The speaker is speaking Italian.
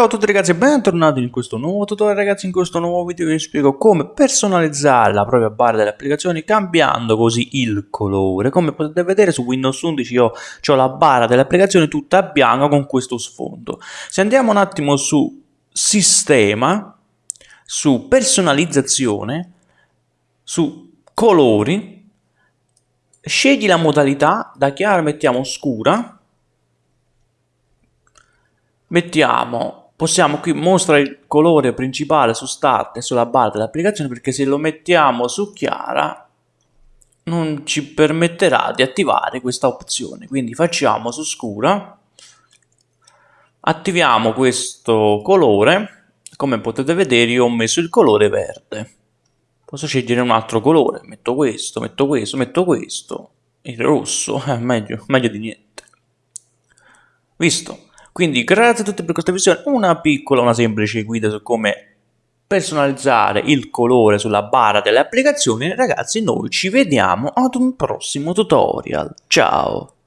Ciao a tutti ragazzi e bentornati in questo nuovo tutorial ragazzi, in questo nuovo video vi spiego come personalizzare la propria barra delle applicazioni cambiando così il colore. Come potete vedere su Windows 11 io ho la barra delle applicazioni tutta bianca con questo sfondo. Se andiamo un attimo su sistema, su personalizzazione, su colori, scegli la modalità, da chiara mettiamo scura, mettiamo possiamo qui mostrare il colore principale su start e sulla barra dell'applicazione perché se lo mettiamo su chiara non ci permetterà di attivare questa opzione. Quindi facciamo su scura attiviamo questo colore. Come potete vedere io ho messo il colore verde. Posso scegliere un altro colore. Metto questo metto questo metto questo. Il rosso è eh, meglio, meglio di niente. Visto quindi grazie a tutti per questa visione, una piccola, una semplice guida su come personalizzare il colore sulla barra delle applicazioni. Ragazzi, noi ci vediamo ad un prossimo tutorial. Ciao!